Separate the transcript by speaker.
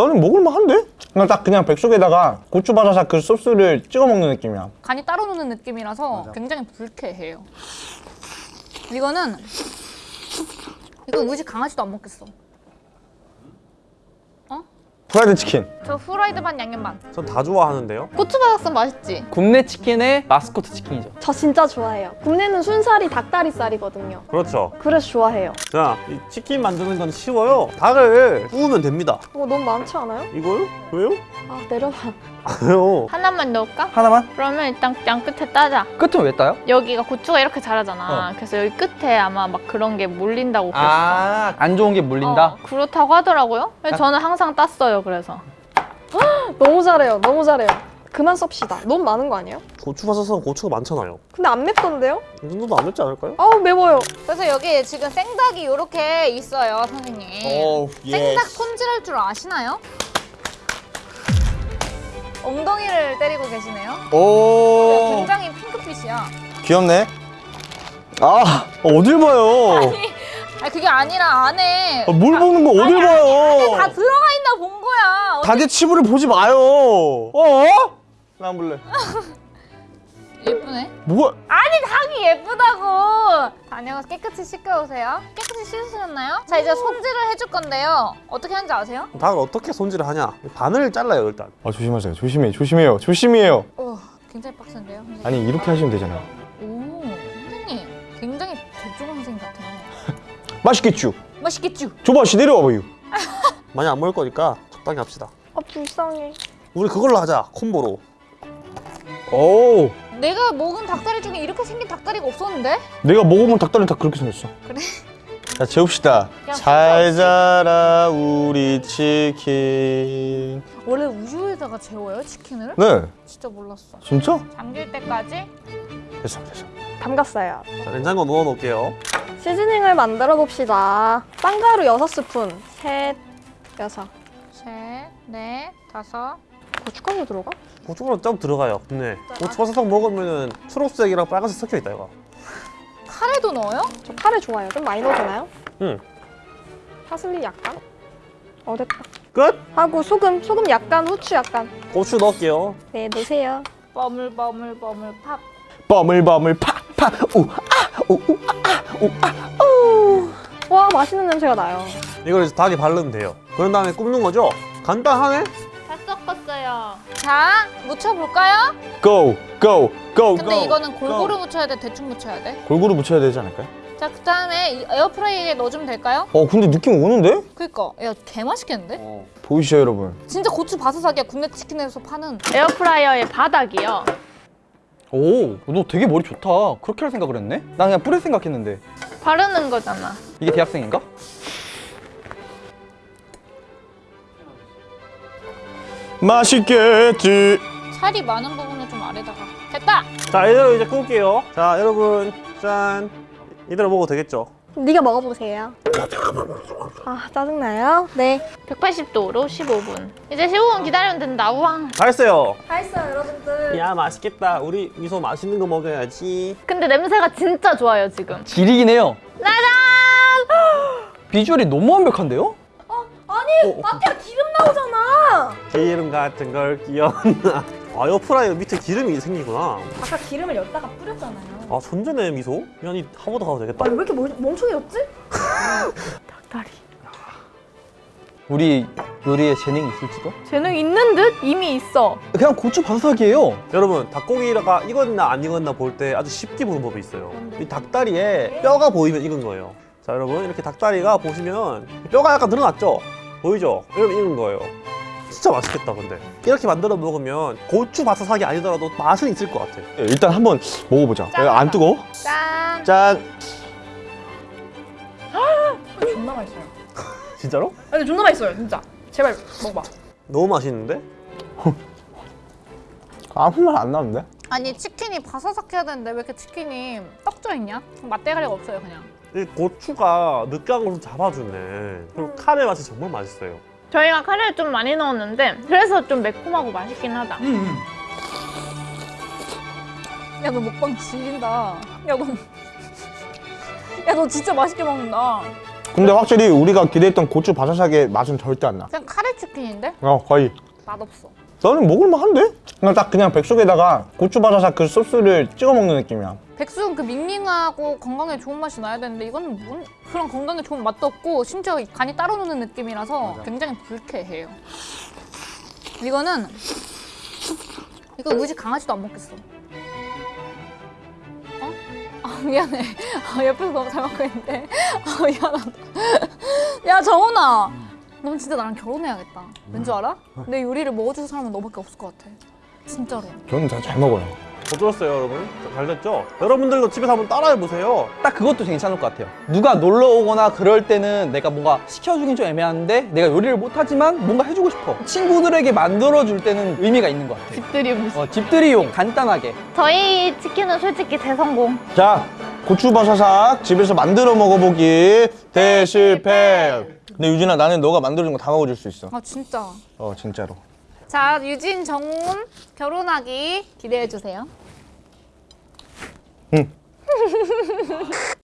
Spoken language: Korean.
Speaker 1: 나는 먹을만한데? 그냥 딱 그냥 백숙에다가 고추바사삭 그 소스를 찍어 먹는 느낌이야
Speaker 2: 간이 따로 노는 느낌이라서 굉장히 불쾌해요. 이거는 이거 우리 집 강아지도 안 먹겠어.
Speaker 1: 프라이드 치킨
Speaker 2: 저 후라이드 반 양념 반.
Speaker 3: 전 다 좋아하는데요.
Speaker 2: 고추바사삭 맛있지?
Speaker 4: 굽네 치킨의 마스코트 치킨이죠.
Speaker 5: 저 진짜 좋아해요. 굽네는 순살이 닭다리살이거든요.
Speaker 3: 그렇죠.
Speaker 5: 그래서 좋아해요.
Speaker 3: 자, 이 치킨 만드는 건 쉬워요. 닭을 구우면 됩니다.
Speaker 5: 어, 너무 많지 않아요?
Speaker 3: 이거요? 왜요?
Speaker 5: 아, 내려봐.
Speaker 3: 왜요?
Speaker 2: 하나만 넣을까?
Speaker 1: 하나만?
Speaker 2: 그러면 일단 양 끝에 따자.
Speaker 4: 끝은 왜 따요?
Speaker 2: 여기가 고추가 이렇게 자라잖아. 그래서 여기 끝에 아마 막 그런 게 그랬어.
Speaker 4: 아, 안 좋은 게 물린다?
Speaker 2: 어, 그렇다고 하더라고요. 그래서 저는 항상 땄어요. 그래서
Speaker 5: 너무 잘해요. 너무 잘해요. 그만 썹시다. 너무 많은 거 아니에요?
Speaker 3: 고추 바사삭은 고추가 많잖아요.
Speaker 5: 근데 안 맵던데요?
Speaker 3: 이 정도도 안 맵지 않을까요?
Speaker 5: 아우, 매워요.
Speaker 2: 그래서 여기 지금 생닭이 이렇게 있어요, 선생님.
Speaker 1: 오
Speaker 2: 생닭 손질할 줄 아시나요? 엉덩이를 때리고 계시네요.
Speaker 1: 오
Speaker 2: 굉장히 핑크빛이야.
Speaker 1: 귀엽네 아 어딜 봐요
Speaker 2: 아니 그게 아니라 안에
Speaker 1: 아, 뭘 보는 거 어딜 봐요
Speaker 2: 다 들어가 있나 본 거야.
Speaker 1: 닭의 치부를 보지 마요 어? 나 안 볼래
Speaker 2: 예쁘네.
Speaker 1: 뭐가
Speaker 2: 아니 닭이 예쁘다고. 다녀가서 깨끗이 씻겨 오세요. 깨끗이 씻으셨나요? 자 이제 손질을 해줄 건데요. 어떻게 하는지 아세요?
Speaker 3: 닭을 어떻게 손질을 하냐? 바늘을 잘라요 일단.
Speaker 1: 아 조심하세요 조심해 조심해요 조심해요
Speaker 2: 어, 굉장히 빡센데요.
Speaker 1: 아니 이렇게 하시면 되잖아요
Speaker 2: 오, 선생님 굉장히 대중 선생님 같아요.
Speaker 1: 맛있겠죠?
Speaker 2: 맛있겠죠?
Speaker 1: 줘봐 씨 내려와봐요
Speaker 3: 많이 안 먹을 거니까 적당히 합시다.
Speaker 5: 아, 불쌍해.
Speaker 3: 우리 그걸로 하자. 콤보로.
Speaker 1: 오
Speaker 2: 내가 먹은 닭다리 중에 이렇게 생긴 닭다리가 없었는데?
Speaker 1: 내가 먹어본 닭다리는 다 그렇게 생겼어
Speaker 2: 그래?
Speaker 1: 자 재웁시다 잘 자라 우리 치킨
Speaker 2: 원래 우유에다가 재워요 치킨을?
Speaker 1: 네
Speaker 2: 진짜 몰랐어.
Speaker 1: 진짜?
Speaker 2: 잠길 때까지
Speaker 1: 됐어 됐어
Speaker 5: 담갔어요.
Speaker 3: 자, 냉장고 넣어 놓을게요.
Speaker 5: 시즈닝을 만들어 봅시다. 빵가루 6스푼. 셋, 여섯.
Speaker 2: 셋, 넷, 다섯.
Speaker 5: 고춧가루 들어가?
Speaker 3: 고춧가루 좀 들어가요. 네. 고추 바사삭 먹으면은 초록색이랑 빨간색 섞여 있다 이거.
Speaker 2: 카레도 넣어요?
Speaker 5: 저 카레 좋아해요. 좀 많이 넣어주나요?
Speaker 3: 응.
Speaker 5: 파슬리 약간? 어, 됐다.
Speaker 3: 끝.
Speaker 5: 하고 소금, 소금 약간, 후추 약간.
Speaker 3: 고추 넣을게요.
Speaker 5: 네, 넣으세요.
Speaker 2: 버물 버물 버물 팝.
Speaker 1: 버물 버물 팍 팍 우 아우아우아
Speaker 5: 와, 맛있는 냄새가 나요.
Speaker 3: 이걸 이제 닭에 바르면 돼요. 그런 다음에 굽는 거죠? 간단하네.
Speaker 2: 자, 묻혀볼까요?
Speaker 1: 고! 고! 고!
Speaker 2: 근데
Speaker 1: 고!
Speaker 2: 이거는 골고루 묻혀야 돼? 대충 묻혀야 돼?
Speaker 1: 골고루 묻혀야 되지 않을까요?
Speaker 2: 자, 그 다음에 에어프라이기에 넣어주면 될까요?
Speaker 1: 어 근데 느낌 오는데?
Speaker 2: 그니까, 야, 개맛있겠는데?
Speaker 1: 보이시죠 여러분?
Speaker 2: 진짜 고추 바사삭이야, 굽네 치킨에서 파는. 에어프라이어의 바닥이요.
Speaker 4: 오, 너 되게 머리 좋다. 그렇게 할 생각을 했네? 난 그냥 뿌릴 생각했는데.
Speaker 2: 바르는 거잖아.
Speaker 4: 이게 대학생인가?
Speaker 1: 맛있겠지
Speaker 2: 살이 많은 부분을 좀 아래다가. 됐다!
Speaker 3: 자, 이대로 이제 구울게요. 자, 여러분, 짠. 이대로 먹어도 되겠죠?
Speaker 5: 네가 먹어보세요. 아, 짜증나요? 네.
Speaker 2: 180도로 15분. 이제 15분 기다리면 된다, 우왕.
Speaker 3: 다 했어요.
Speaker 5: 다 했어요, 여러분들.
Speaker 3: 야, 맛있겠다. 우리 미소 맛있는 거 먹어야지.
Speaker 2: 근데 냄새가 진짜 좋아요, 지금.
Speaker 4: 지리긴 해요.
Speaker 2: 짜잔!
Speaker 4: 비주얼이 너무 완벽한데요?
Speaker 5: 아니, 마피아 기름 나오잖아.
Speaker 3: 기름 같은 걸 끼얹나. 아, 에어프라이어 밑에 기름이 생기구나.
Speaker 5: 아까 기름을 엿다가 뿌렸잖아요.
Speaker 3: 아, 천재네, 미소. 야, 니 하버드 가도 되겠다.
Speaker 5: 아니, 왜 이렇게 멍- 멍청해졌지?
Speaker 2: 닭다리.
Speaker 4: 우리 요리에 재능이 있을지도?
Speaker 2: 재능 있는 듯? 이미 있어.
Speaker 4: 그냥 고추 바삭이에요.
Speaker 3: 여러분, 닭고기가 익었나 안 익었나 볼 때 아주 쉽게 보는 법이 있어요. 이 닭다리에 뼈가 보이면 익은 거예요. 자, 여러분, 이렇게 닭다리가 보시면 뼈가 약간 늘어났죠? 보이죠? 이러면 익은 거예요. 진짜 맛있겠다, 근데. 이렇게 만들어 먹으면 고추 바사삭이 아니더라도 맛은 있을 것 같아.
Speaker 1: 예, 일단 한번 먹어보자
Speaker 2: 짠.
Speaker 1: 야, 안 뜨거워?
Speaker 2: 짠.
Speaker 1: 짠
Speaker 5: 존나 맛있어요.
Speaker 3: 진짜로?
Speaker 5: 아니, 존나 맛있어요, 진짜. 제발 먹어봐.
Speaker 3: 너무 맛있는데?
Speaker 1: 아무 말 안 나는데?
Speaker 2: 아니 치킨이 바사삭해야 되는데 왜 이렇게 치킨이 떡져 있냐? 맛대가리가 없어요 그냥.
Speaker 3: 이 고추가 느끼한 걸좀 잡아주네. 그리고 카레 맛이 정말 맛있어요.
Speaker 2: 저희가 카레를 좀 많이 넣었는데 그래서 좀 매콤하고 맛있긴 하다.
Speaker 4: 음.
Speaker 2: 야너 먹방 질린다. 야 너, 야 너 진짜 맛있게 먹는다.
Speaker 1: 근데 확실히 우리가 기대했던 고추 바사삭의 맛은 절대 안 나.
Speaker 2: 그냥 카레 치킨인데
Speaker 1: 어 거의.
Speaker 2: 맛없어.
Speaker 1: 나는 먹을만한데? 그냥 딱 그냥 백숙에다가 고추 바사삭 그 소스를 찍어 먹는 느낌이야.
Speaker 2: 백숙은 그 밍밍하고 건강에 좋은 맛이 나야 되는데 이건 뭔 그런 건강에 좋은 맛도 없고 심지어 간이 따로 노는 느낌이라서 굉장히 불쾌해요. 이거는 이거 집 강아지도 안 먹겠어. 어? 아 미안해. 아, 옆에서 너무 잘 먹고 있는데. 아 미안하다. 야 정훈아, 넌 진짜 나랑 결혼해야겠다. 왠줄 알아? 내 요리를 먹어줄 사람은 너밖에 없을 것 같아. 진짜로.
Speaker 1: 저는 다 잘 먹어요.
Speaker 3: 어떠셨어요 여러분? 잘 됐죠? 여러분들도 집에서 한번 따라해보세요
Speaker 4: 딱 그것도 괜찮을 것 같아요. 누가 놀러 오거나 그럴 때는 내가 뭔가 시켜주긴 좀 애매한데 내가 요리를 못하지만 뭔가 해주고 싶어. 친구들에게 만들어줄 때는 의미가 있는 것 같아.
Speaker 5: 집들이 무슨.
Speaker 4: 어, 집들이용 간단하게.
Speaker 2: 저희 치킨은 솔직히 대성공.
Speaker 1: 자, 고추 바사삭 집에서 만들어 먹어보기 대실패. 근데 유진아 나는 너가 만들어준 거 다 먹어줄 수 있어.
Speaker 2: 아 진짜.
Speaker 1: 어 진짜로.
Speaker 2: 자, 유진 정훈 결혼하기 기대해 주세요.
Speaker 1: 응.